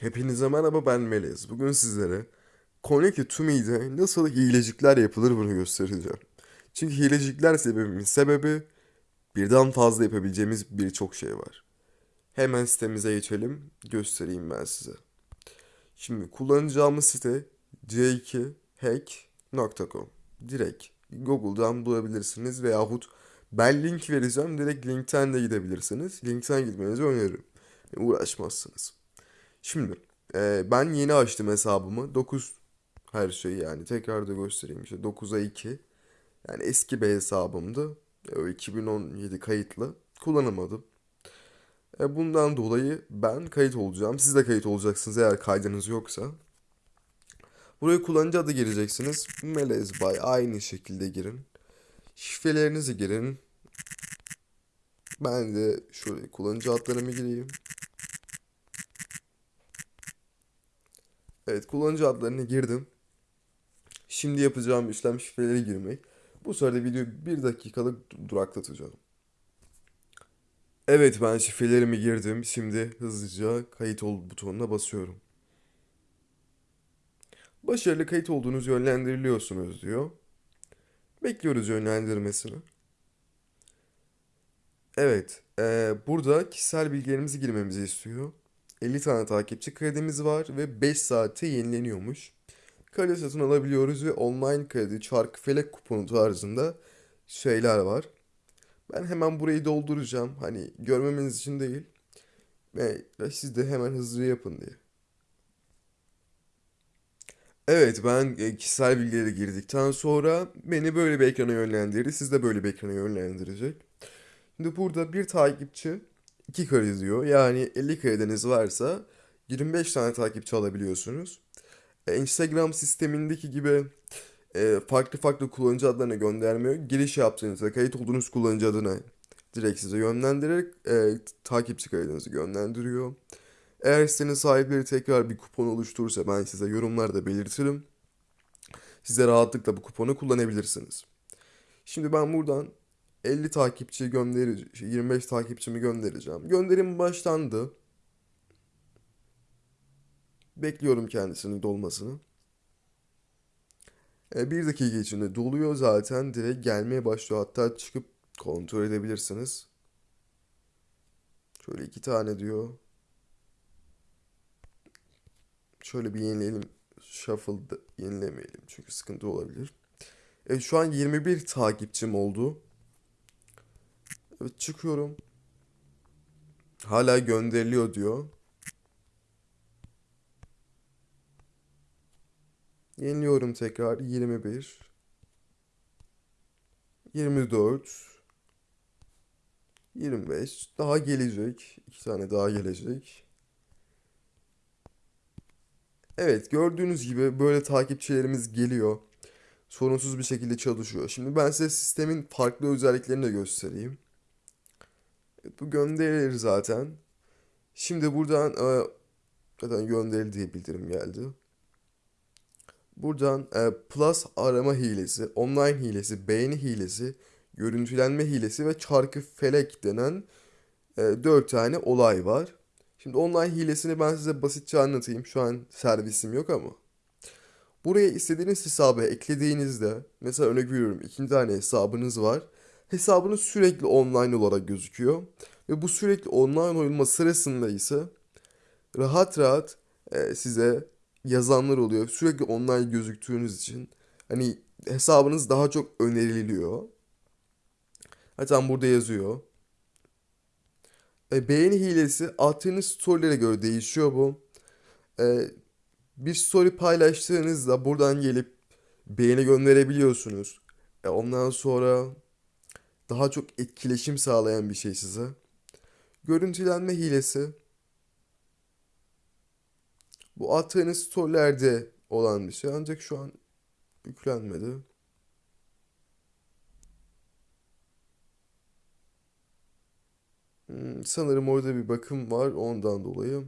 Hepinize merhaba ben Melez. Bugün sizlere Connect to Me'de nasıl hilecikler yapılır bunu göstereceğim. Çünkü hilecikler sebebimin sebebi birden fazla yapabileceğimiz birçok şey var. Hemen sitemize geçelim, göstereyim ben size. Şimdi kullanacağımız site c2hack.com. Direkt Google'dan bulabilirsiniz veyahut ben link vereceğim. Direkt linkten de gidebilirsiniz. Linkten gitmenizi öneririm. Uğraşmazsınız. Şimdi e, ben yeni açtım hesabımı. 9 her şey yani tekrar da göstereyim işte 9'a 2. Yani eski bir hesabımdı. E, o 2017 kayıtlı. Kullanamadım. E, bundan dolayı ben kayıt olacağım. Siz de kayıt olacaksınız eğer kaydınız yoksa. Buraya kullanıcı adı gireceksiniz. Melez Bay aynı şekilde girin. Şifrelerinizi girin. Ben de şöyle kullanıcı adlarımı gireyim. Evet kullanıcı adlarını girdim. Şimdi yapacağım işlem şifreleri girmek. Bu sırada videoyu bir dakikalık duraklatacağım. Evet ben şifrelerimi girdim. Şimdi hızlıca kayıt ol butonuna basıyorum. Başarılı kayıt olduğunuz yönlendiriliyorsunuz diyor. Bekliyoruz yönlendirmesini. Evet, eee, burada kişisel bilgilerimizi girmemizi istiyor. 50 tane takipçi kredimiz var ve 5 saate yenileniyormuş. Kredi satın alabiliyoruz ve online kredi, çark, felek kuponu tarzında şeyler var. Ben hemen burayı dolduracağım. Hani görmemeniz için değil. Ve siz de hemen hızlı yapın diye. Evet ben e, kişisel bilgileri girdikten sonra beni böyle bir ekrana yönlendirdi. Siz de böyle bir ekrana yönlendirecek. Şimdi burada bir takipçi 2 kare diyor. Yani 50 karedeniz varsa 25 tane takipçi alabiliyorsunuz. E, Instagram sistemindeki gibi e, farklı farklı kullanıcı adlarına göndermiyor. Giriş yaptığınızda kayıt olduğunuz kullanıcı adına direkt size yönlendirerek e, takipçi kaydınızı yönlendiriyor. Eğer sitenin sahipleri tekrar bir kupon oluşturursa ben size yorumlarda belirtirim. Size rahatlıkla bu kuponu kullanabilirsiniz. Şimdi ben buradan 50 takipçi göndereceğim, 25 takipçimi göndereceğim. Gönderim başlandı. Bekliyorum kendisinin dolmasını. E, bir dakika içinde doluyor zaten. Direkt gelmeye başlıyor. Hatta çıkıp kontrol edebilirsiniz. Şöyle iki tane diyor. Şöyle bir yenileyelim. Shuffle'da yenilemeyelim çünkü sıkıntı olabilir. Evet şu an 21 takipçim oldu. Evet çıkıyorum. Hala gönderiliyor diyor. Yeniliyorum tekrar 21 24 25 daha gelecek. iki tane daha gelecek. Evet gördüğünüz gibi böyle takipçilerimiz geliyor. Sorunsuz bir şekilde çalışıyor. Şimdi ben size sistemin farklı özelliklerini de göstereyim. Bu gönderilir zaten. Şimdi buradan e, zaten gönderildi diye bildirim geldi. Buradan e, Plus arama hilesi, online hilesi, beğeni hilesi, görüntülenme hilesi ve çarkı felek denen e, 4 tane olay var. Şimdi online hilesini ben size basitçe anlatayım. Şu an servisim yok ama. Buraya istediğiniz hesabı eklediğinizde mesela örnek veriyorum iki tane hesabınız var. Hesabınız sürekli online olarak gözüküyor. Ve bu sürekli online olma sırasında ise rahat rahat e, size yazanlar oluyor. Sürekli online gözüktüğünüz için hani hesabınız daha çok öneriliyor. Zaten burada yazıyor. E, beğeni hilesi attığınız storylere göre değişiyor bu. E, bir story paylaştığınızda buradan gelip beğeni gönderebiliyorsunuz. E, ondan sonra daha çok etkileşim sağlayan bir şey size. Görüntülenme hilesi. Bu attığınız storylerde olan bir şey ancak şu an yüklenmedi. Hmm, sanırım orada bir bakım var ondan dolayı.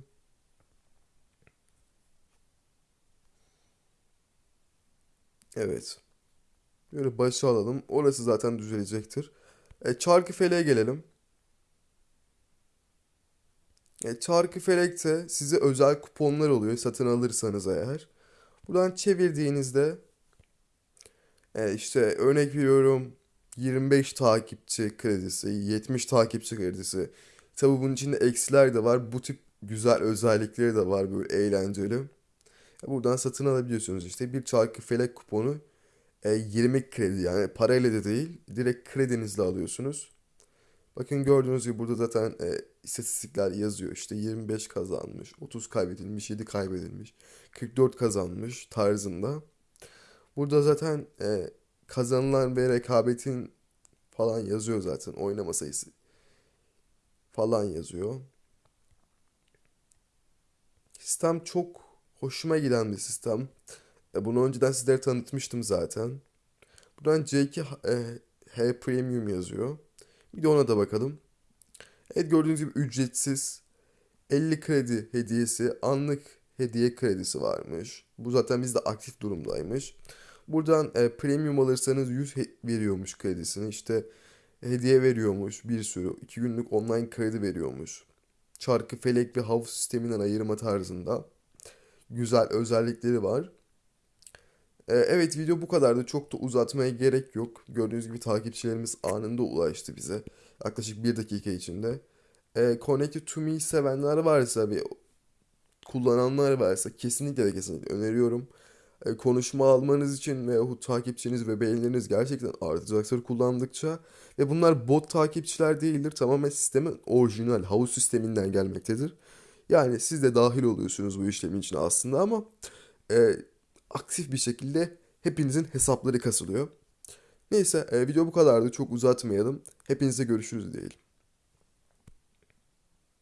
Evet. Böyle başa alalım. Orası zaten düzelecektir. E, çarkı feleğe gelelim. E, Çarkıfelek'te size özel kuponlar oluyor satın alırsanız eğer. Buradan çevirdiğinizde e, işte örnek veriyorum 25 takipçi kredisi, 70 takipçi kredisi. Tabii bunun içinde eksiler de var. Bu tip güzel özellikleri de var böyle eğlenceli. E, Buradan satın alabiliyorsunuz işte bir Çarkıfelek kuponu e, 20 kredi yani parayla da değil direkt kredinizle alıyorsunuz. Bakın gördüğünüz gibi burada zaten e, istatistikler yazıyor. İşte 25 kazanmış, 30 kaybedilmiş, 7 kaybedilmiş, 44 kazanmış tarzında. Burada zaten e, kazanılan ve rekabetin falan yazıyor zaten. Oynama sayısı falan yazıyor. Sistem çok hoşuma giden bir sistem. E, bunu önceden sizlere tanıtmıştım zaten. Buradan C2 e, H Premium yazıyor. Bir de ona da bakalım. Evet gördüğünüz gibi ücretsiz 50 kredi hediyesi, anlık hediye kredisi varmış. Bu zaten bizde aktif durumdaymış. Buradan e, premium alırsanız 100 he- veriyormuş kredisini. İşte hediye veriyormuş bir sürü. 2 günlük online kredi veriyormuş. Çarkı felek ve havuz sisteminden ayırma tarzında. Güzel özellikleri var. E, evet video bu kadardı. Çok da uzatmaya gerek yok. Gördüğünüz gibi takipçilerimiz anında ulaştı bize. Yaklaşık bir dakika içinde. E, Connected to Me sevenler varsa ve kullananlar varsa kesinlikle ve kesinlikle öneriyorum. E, konuşma almanız için veyahut takipçiniz ve beğenileriniz gerçekten artacaktır kullandıkça. Ve bunlar bot takipçiler değildir. Tamamen sistemin orijinal havuz sisteminden gelmektedir. Yani siz de dahil oluyorsunuz bu işlemin içine aslında ama e, aktif bir şekilde hepinizin hesapları kasılıyor. Neyse e, video bu kadardı. Çok uzatmayalım. Hepinize görüşürüz diyelim.